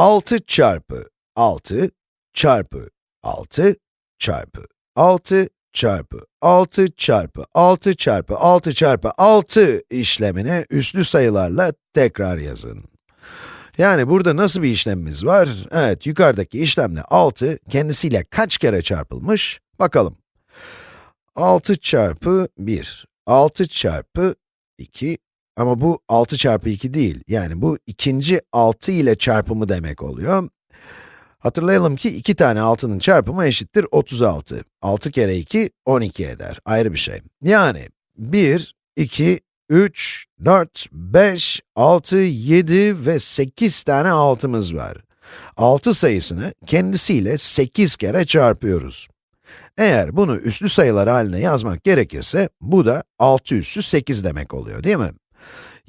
6 çarpı 6 çarpı 6 çarpı 6 çarpı 6 çarpı 6 çarpı 6 çarpı 6 işlemini üslü sayılarla tekrar yazın. Yani burada nasıl bir işlemimiz var? Evet, yukarıdaki işlemle 6 kendisiyle kaç kere çarpılmış? Bakalım. 6 çarpı 1, 6 çarpı 2, ama bu 6 çarpı 2 değil. Yani bu ikinci 6 ile çarpımı demek oluyor. Hatırlayalım ki iki tane 6'nın çarpımı eşittir 36. 6 kere 2, 12 eder. Ayrı bir şey. Yani 1, 2, 3, 4, 5, 6, 7 ve 8 tane 6'mız var. 6 sayısını kendisiyle 8 kere çarpıyoruz. Eğer bunu üslü sayılar haline yazmak gerekirse, bu da 6 üssü 8 demek oluyor, değil mi?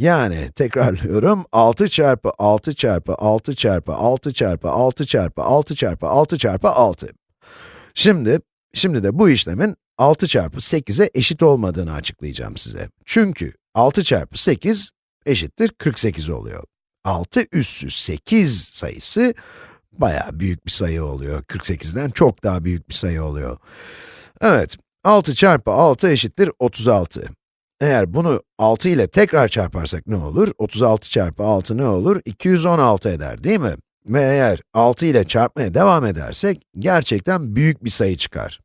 Yani, tekrarlıyorum, 6 çarpı 6 çarpı 6 çarpı 6 çarpı 6 çarpı 6 çarpı 6 çarpı 6. Şimdi, şimdi de bu işlemin 6 çarpı 8'e eşit olmadığını açıklayacağım size. Çünkü 6 çarpı 8 eşittir 48 oluyor. 6 üssü 8 sayısı bayağı büyük bir sayı oluyor. 48'den çok daha büyük bir sayı oluyor. Evet, 6 çarpı 6 eşittir 36. Eğer bunu 6 ile tekrar çarparsak ne olur? 36 çarpı 6 ne olur? 216 eder, değil mi? Ve eğer 6 ile çarpmaya devam edersek, gerçekten büyük bir sayı çıkar.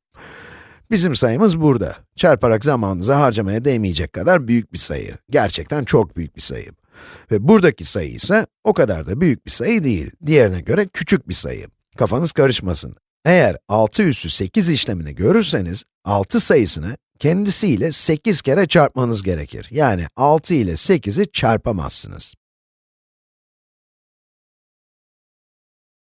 Bizim sayımız burada. Çarparak zamanınızı harcamaya değmeyecek kadar büyük bir sayı. Gerçekten çok büyük bir sayı. Ve buradaki sayı ise o kadar da büyük bir sayı değil. Diğerine göre küçük bir sayı. Kafanız karışmasın. Eğer 6 üssü 8 işlemini görürseniz, 6 sayısını kendisiyle 8 kere çarpmanız gerekir. Yani 6 ile 8'i çarpamazsınız.